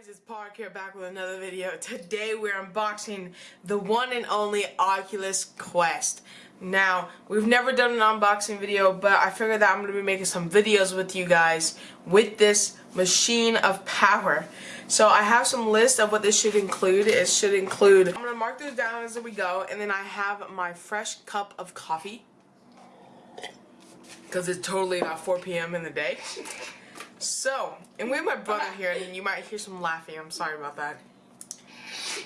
guys, it's Park here back with another video. Today we're unboxing the one and only Oculus Quest. Now, we've never done an unboxing video, but I figured that I'm going to be making some videos with you guys with this machine of power. So I have some list of what this should include. It should include, I'm going to mark those down as we go, and then I have my fresh cup of coffee. Because it's totally not 4 p.m. in the day. So, and we have my brother here, and you might hear some laughing. I'm sorry about that.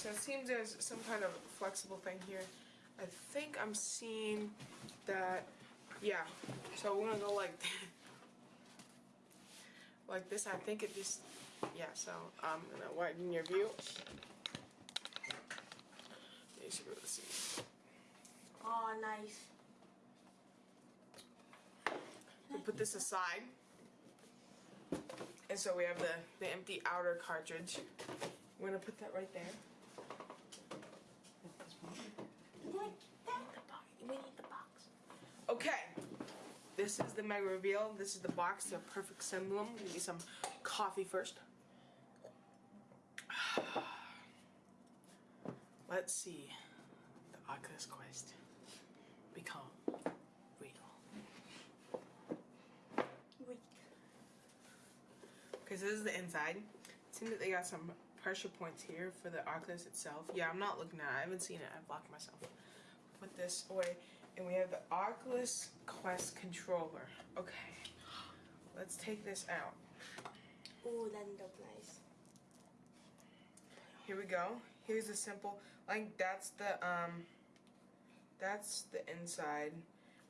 so it seems there's some kind of flexible thing here. I think I'm seeing that, yeah. So we're gonna go like, like this. I think it just, yeah. So um, I'm gonna widen your view. You should be able to see. Oh, nice. We put this aside, and so we have the the empty outer cartridge. We're gonna put that right there. We need the box. Okay. This is the mega reveal. This is the box, the perfect symbol. Give me some coffee first. Let's see the Oculus Quest become real. Wait. Because this is the inside. It seems that they got some pressure points here for the Oculus itself. Yeah, I'm not looking at it. I haven't seen it. I blocked myself. Put this away. And we have the Oculus Quest controller. Okay. Let's take this out. Oh, that look nice. Here we go. Here's a simple, like that's the, um, that's the inside.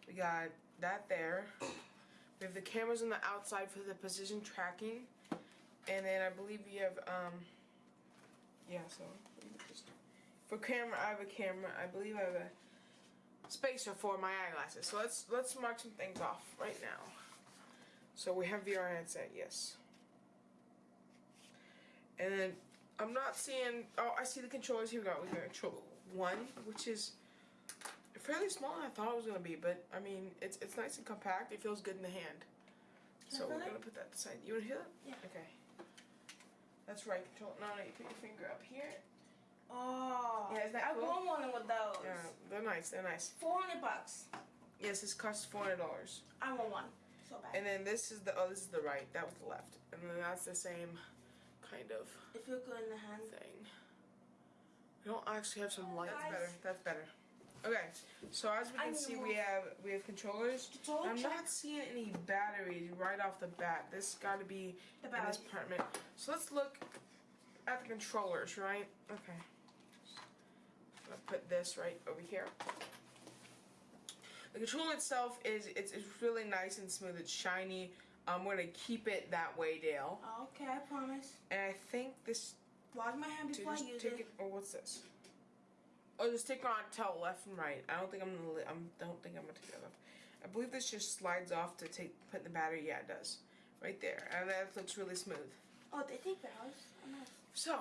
We got that there. We have the cameras on the outside for the position tracking. And then I believe we have, um, yeah, so, just, for camera, I have a camera. I believe I have a spacer for my eyeglasses. So let's, let's mark some things off right now. So we have VR headset, yes. And then I'm not seeing. Oh, I see the controllers. Here we go. We got control one, which is fairly small. than I thought it was gonna be, but I mean, it's it's nice and compact. It feels good in the hand. Can so we're gonna put that aside. You wanna hear that? Yeah. Okay. That's right. Control. No, no. You put your finger up here. Oh. Yeah, isn't that I cool? want one with those. Yeah, they're nice. They're nice. 400 bucks. Yes, this costs four hundred dollars. I want one. So bad. And then this is the oh, this is the right. That was the left. And then that's the same kind of it feels good in the hand. thing. We don't actually have some oh, light. That's Guys. better. That's better. Okay, so as we can see, we have we have controllers. I'm not seeing any batteries right off the bat. This got to be The in this apartment. So let's look at the controllers, right? Okay. I'm gonna put this right over here. The controller itself is it's, it's really nice and smooth. It's shiny. We're gonna keep it that way, Dale. Okay, I promise. And I think this Wash my hand before I use take it. it, or what's this? Oh, just take it on tell left and right. I don't think I'm gonna. I'm don't think I'm gonna take that off. I believe this just slides off to take put in the battery. Yeah, it does. Right there, and that looks really smooth. Oh, they take batteries. Oh, nice. So,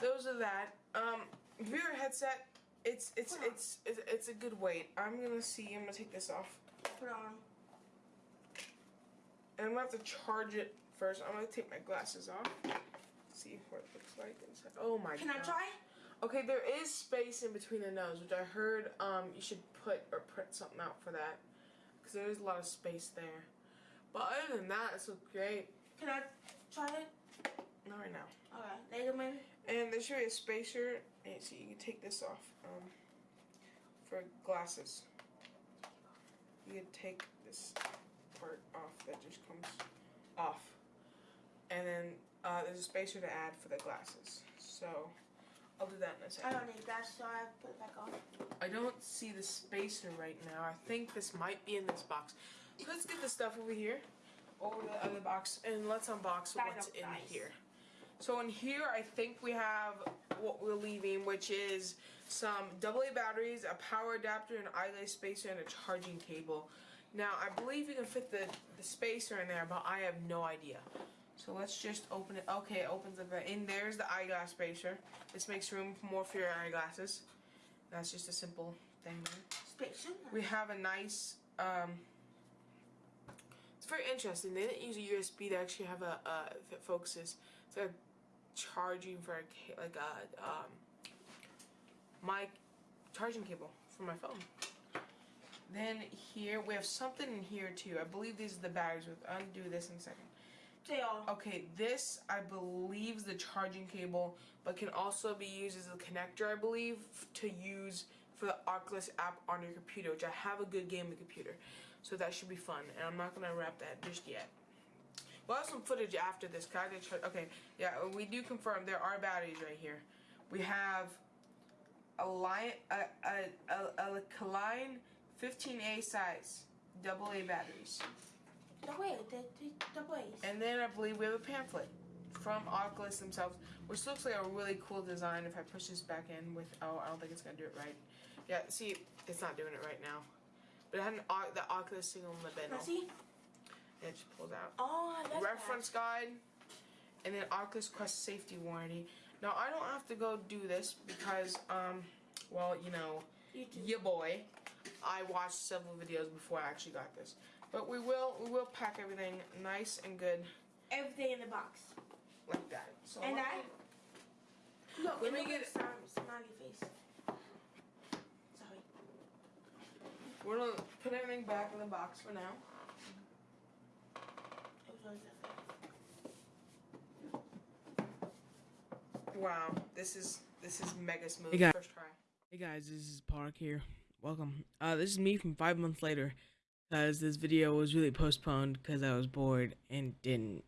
those are that. Um, VR headset. It's it's it's it's it's a good weight. I'm gonna see. I'm gonna take this off, Put it on. and I'm gonna have to charge it first. I'm gonna take my glasses off. See what it looks like inside. Oh my Can god. Can I try? Okay, there is space in between the nose, which I heard um, you should put or print something out for that. Because there is a lot of space there. But other than that, it's look great. Can I try it? Not right now. Okay. Later, maybe. And there should be a spacer. And so you can take this off um, for glasses. You can take this part off that just comes off. And then uh, there's a spacer to add for the glasses. So I'll do that in a I second. I don't need that, so I put it back on. I don't see the spacer right now. I think this might be in this box. Let's get the stuff over here, over the other box, and let's unbox Bag what's in dice. here. So in here, I think we have what we're leaving, which is some AA batteries, a power adapter, an eyeglass spacer, and a charging cable. Now, I believe you can fit the, the spacer in there, but I have no idea. So let's just open it. Okay, it opens up. And there's the eyeglass spacer. This makes room more for your eyeglasses. That's just a simple thing. there. We have a nice. Um, it's very interesting. They didn't use a USB. They actually have a, uh, it focuses, it's like charging for a like a um, my charging cable for my phone. Then here we have something in here too. I believe these are the batteries. We'll undo this in a second. Okay, this I believe is the charging cable, but can also be used as a connector. I believe to use for the Oculus app on your computer, which I have a good gaming computer, so that should be fun. And I'm not gonna wrap that just yet. We'll have some footage after this. Can okay, yeah, we do confirm there are batteries right here. We have a line, a a a, a Kaline 15A size double A batteries. The way. The, the, the. And then I believe we have a pamphlet from Oculus themselves, which looks like a really cool design. If I push this back in with, oh, I don't think it's gonna do it right. Yeah, see, it's not doing it right now. But it had an, the Oculus thing on the bin. Now see? It just pulls out. Oh, that's Reference guide, and then Oculus Quest safety warranty. Now I don't have to go do this because, um, well, you know. You yeah, boy, I watched several videos before I actually got this. But we will, we will pack everything nice and good Everything in the box. like that. So And I. me- Look, Let me get at the smiley, smiley face. Sorry. We're gonna put everything back in the box for now. It was really different. Wow, this is this is mega smooth. Hey, guys. First try. Hey guys, this is Park here. Welcome. Uh, this is me from five months later, because this video was really postponed because I was bored and didn't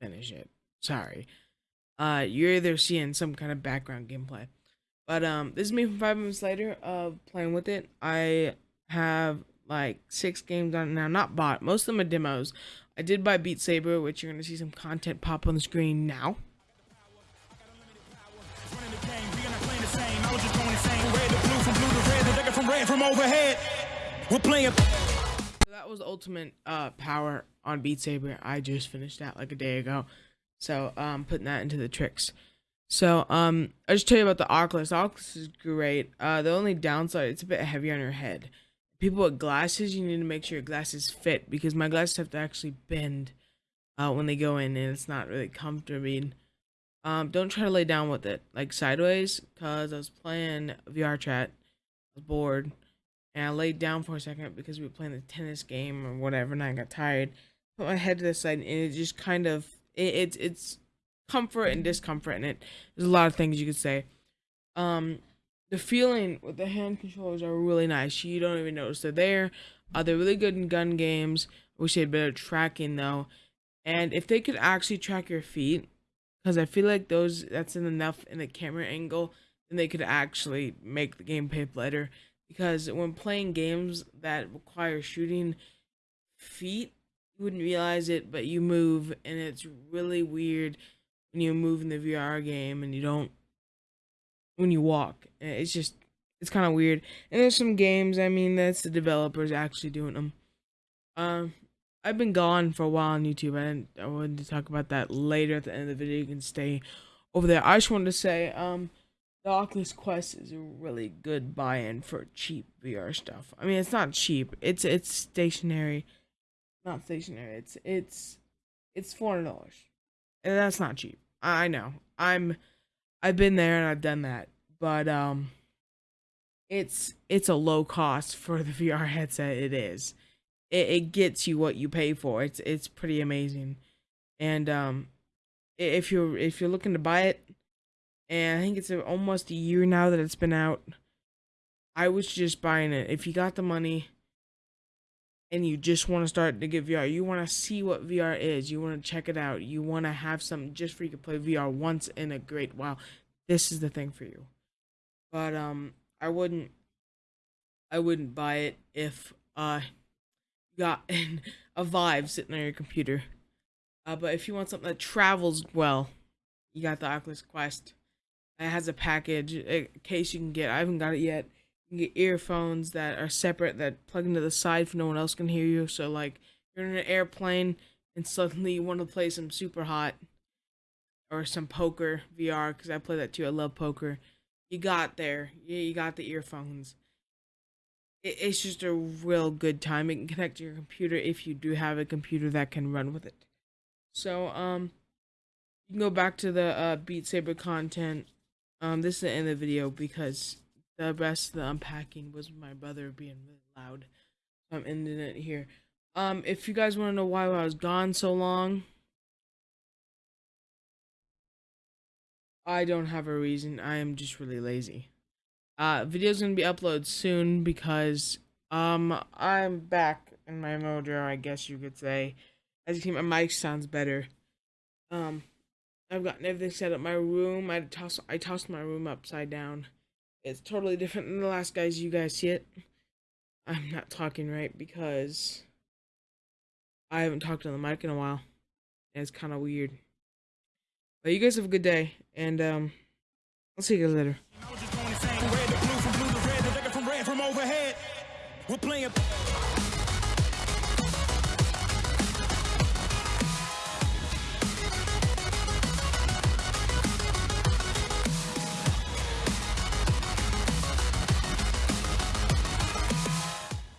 finish it. Sorry. Uh, you're either seeing some kind of background gameplay, but um, this is me from five minutes later of playing with it. I have like six games on now, not bought. Most of them are demos. I did buy Beat Saber, which you're gonna see some content pop on the screen now. We're playing. That was ultimate uh power on Beat Saber. I just finished that like a day ago. So um putting that into the tricks. So um I just tell you about the Oculus. The Oculus is great. Uh the only downside it's a bit heavy on your head. People with glasses, you need to make sure your glasses fit because my glasses have to actually bend uh when they go in and it's not really comfortable. Um don't try to lay down with it like sideways cuz I was playing VRChat. I was bored and I laid down for a second because we were playing the tennis game or whatever, and I got tired. Put my head to the side, and it just kind of it, it's it's comfort and discomfort in it. There's a lot of things you could say. Um, the feeling with the hand controllers are really nice. You don't even notice they're there. Uh, they're really good in gun games. I wish they had better tracking though, and if they could actually track your feet, because I feel like those that's enough in the camera angle, then they could actually make the gameplay better because when playing games that require shooting feet you wouldn't realize it but you move and it's really weird when you move in the VR game and you don't when you walk. Eh, it's just it's kind of weird. And there's some games I mean that's the developers actually doing them um I've been gone for a while on YouTube. I I wanted to talk about that later at the end of the video. You can stay over there. I just wanted to say um the Oculus Quest is a really good buy-in for cheap VR stuff. I mean, it's not cheap. It's it's stationary, not stationary. It's it's it's four hundred dollars, and that's not cheap. I know. I'm I've been there and I've done that, but um, it's it's a low cost for the VR headset. It is. It it gets you what you pay for. It's it's pretty amazing, and um, if you're if you're looking to buy it and I think it's almost a year now that it's been out. I was just buying it. If you got the money and you just want to start to get VR, you want to see what VR is, you want to check it out, you want to have something just for you to play VR once in a great while, this is the thing for you. But um, I wouldn't, I wouldn't buy it if uh, you got a Vive sitting on your computer. Uh, but if you want something that travels well, you got the Oculus Quest. It has a package, a case you can get. I haven't got it yet. You can get earphones that are separate that plug into the side so no one else can hear you. So like you're in an airplane and suddenly you want to play some Superhot or some poker VR because I play that too. I love poker. You got there. Yeah, you got the earphones. It, it's just a real good time. It can connect to your computer if you do have a computer that can run with it. So um, you can go back to the uh, Beat Saber content. Um, this is the end of the video because the rest of the unpacking was my brother being really loud. So I'm ending it here. Um, if you guys want to know why I was gone so long, I don't have a reason. I am just really lazy. Uh, video's gonna be uploaded soon because um I'm back in my mojo, I guess you could say. As you can see, my mic sounds better. Um, I've gotten everything set up. My room, I toss, I tossed my room upside down. It's totally different than the last guys. You guys see it? I'm not talking right because I haven't talked on the mic in a while. And it's kind of weird. But you guys have a good day, and um, I'll see you guys later. We're playing.